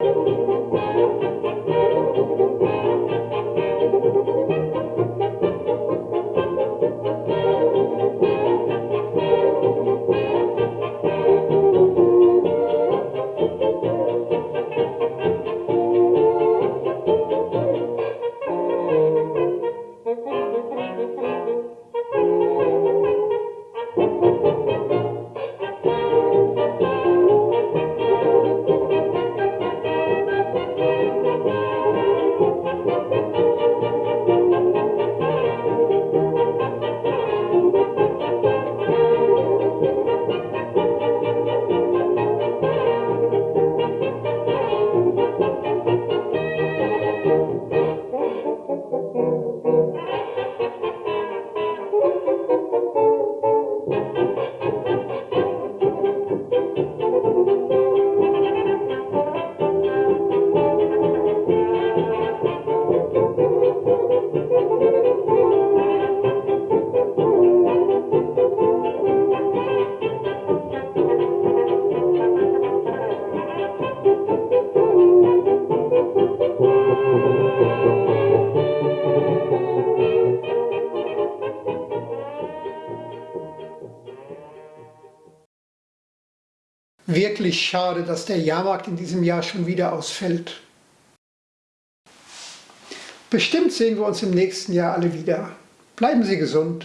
Thank you. Wirklich schade, dass der Jahrmarkt in diesem Jahr schon wieder ausfällt. Bestimmt sehen wir uns im nächsten Jahr alle wieder. Bleiben Sie gesund.